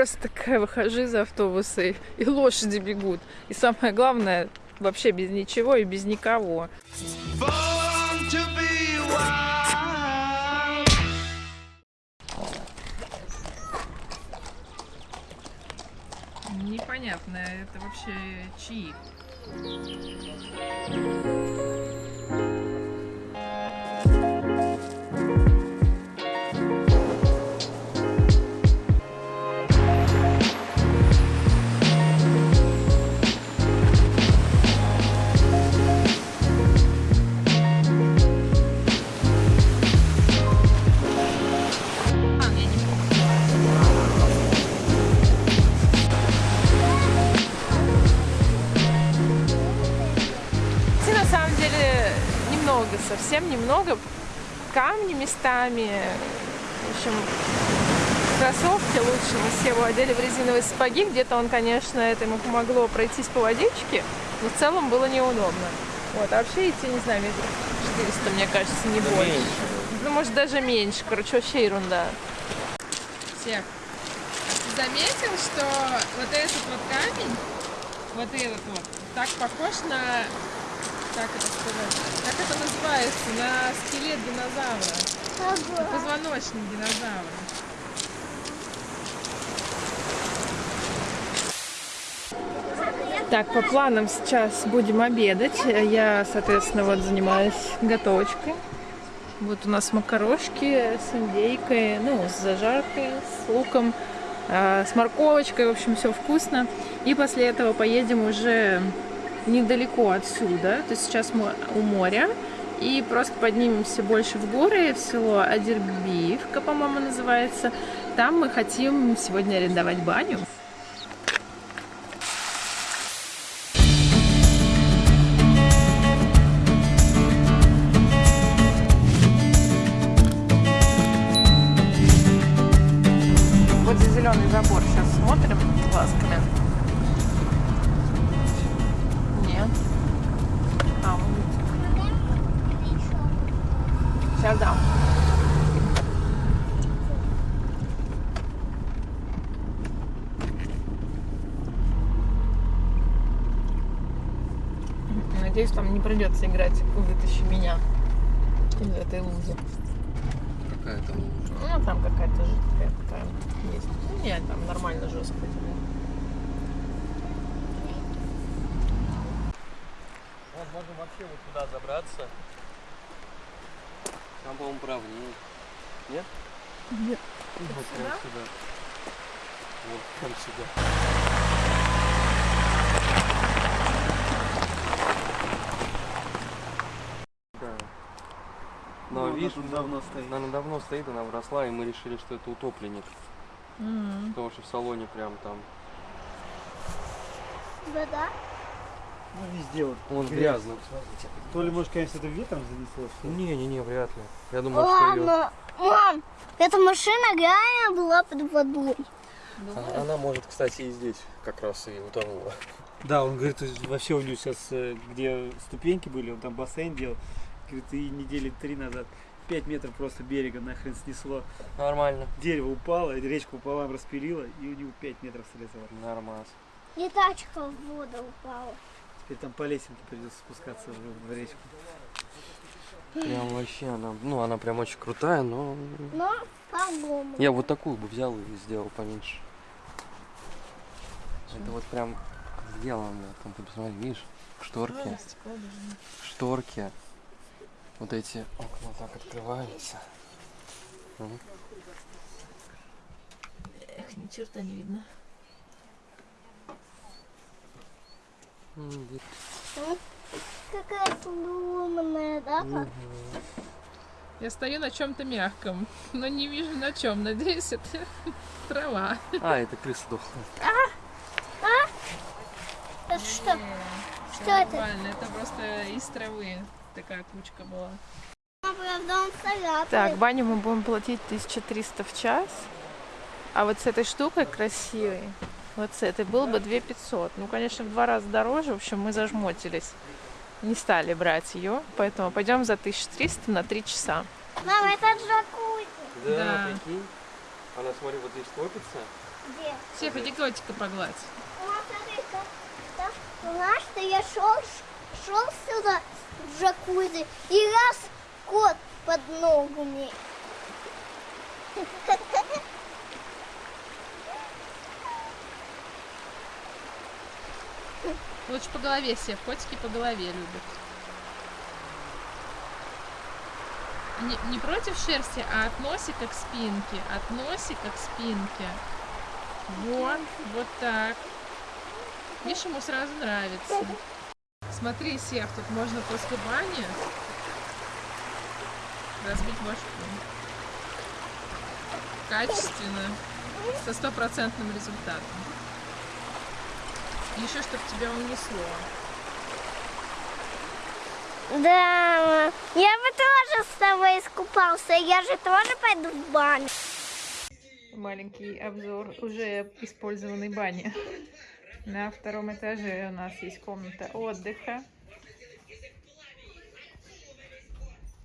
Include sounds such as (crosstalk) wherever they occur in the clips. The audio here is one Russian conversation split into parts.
Просто такая выхожу из автобуса, и, и лошади бегут. И самое главное, вообще без ничего и без никого. Непонятно, это вообще чьи? Совсем немного. Камни местами. В общем, кроссовки лучше. Мы Севу одели в резиновые сапоги. Где-то он, конечно, это ему помогло пройтись по водичке, но в целом было неудобно. Вот, а вообще идти, не знаю, метров 400, мне кажется, не больше. Ну, может, даже меньше. Короче, вообще ерунда. Сев, заметил, что вот этот вот камень, вот этот вот, так похож на, как это сказать, как это называется, на скелет динозавра, на позвоночник динозавра. Так, по планам сейчас будем обедать. Я, соответственно, вот занимаюсь готовочкой. Вот у нас макарошки с индейкой, ну, с зажаркой, с луком, а, с морковочкой, в общем, все вкусно. И после этого поедем уже недалеко отсюда, то есть сейчас мы у моря, и просто поднимемся больше в горы, в село Адербиевка, по-моему, называется. Там мы хотим сегодня арендовать баню. Надеюсь, там не придется играть «Вытащи меня» из этой лузы. Какая-то лужа. Ну, там какая-то жидкая такая есть. Ну, нет, там нормально жестко. Вот можем вообще вот туда забраться. Там, по-моему, правнее. Нет? Нет. Вот прям сюда? сюда. Вот прям сюда. Да. Но видишь, давно стоит. она давно стоит, она вросла, и мы решили, что это утопленник. М. Потому что в салоне прям там. Да-да. Ну, везде вот. Он грязный. То ли, может, конечно, это ветром занесло? Не-не-не, вряд ли. Я думаю, что ее... Мам, эта машина реально была под водой. Она, она может, кстати, и здесь как раз и утонула. Да, он говорит, вообще у него сейчас, э, где ступеньки были, он там бассейн делал, говорит, и недели три назад 5 метров просто берега нахрен снесло. Нормально. Дерево упало, речку пополам распилило, и у него 5 метров срезало. Нормас. И тачка в воду упала. Теперь там по лесенке придется спускаться в, в речку. Прям вообще она, ну она прям очень крутая, но Но по-другому. я вот такую бы взял и сделал поменьше. Это вот прям сделано, там ты посмотри, видишь, шторки, шторки, вот эти окна так открываются. Эх, ни черта не видно. Какая сломанная, да? пап? Я стою на чем-то мягком, (laughs) но не вижу на чем. Надеюсь, это (laughs) трава. А, это крыса дохла. Это что? Что это? Нормально, это просто из травы такая кучка была. Так, баню мы будем платить 1300 в час. А вот с этой штукой красивой, вот с этой, было бы 2500. Ну, конечно, в два раза дороже. В общем, мы зажмотились. Не стали брать ее, поэтому пойдем за 1300 на 3 часа. Мама, это джакузи. Да, Да. прикинь. Она, смотри, вот здесь топится. Где? Сев, иди котика погладь. Ну, смотри-ка. Да, Знаешь, что я шел, шел сюда в джакузи, и раз кот под ногами. Лучше по голове, Сев. Котики по голове любят. Не, не против шерсти, а от носика к спинке. От носика к спинке. Вот, вот так. Видишь, ему сразу нравится. Смотри, Сев, тут можно после бани разбить башку. Качественно, со стопроцентным результатом. Еще, чтобы тебя унесло. Да, я бы тоже с тобой искупался, я же тоже пойду в баню. Маленький обзор уже использованной бани. На втором этаже у нас есть комната отдыха.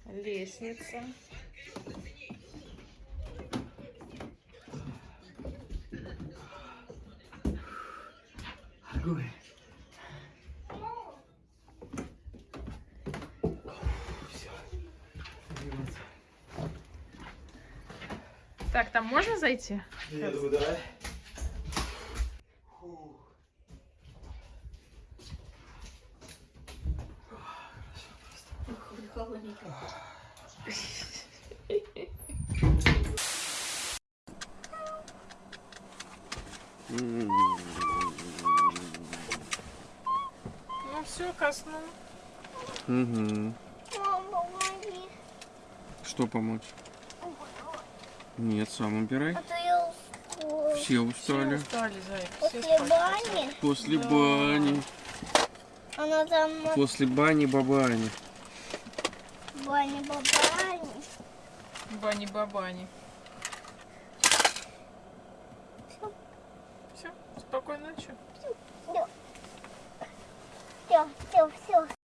Лестница. Так, там можно зайти? Я думаю, давай. Ну все, косну. Угу. Мама, помоги. Что помочь? Нет, сам убирай. А то я устала. Все устали. устали, зайка. После бани, После бани. она там После бани бабани. Бани бабани. Бани-бабани. Все, спокойной ночи. Все, все, все,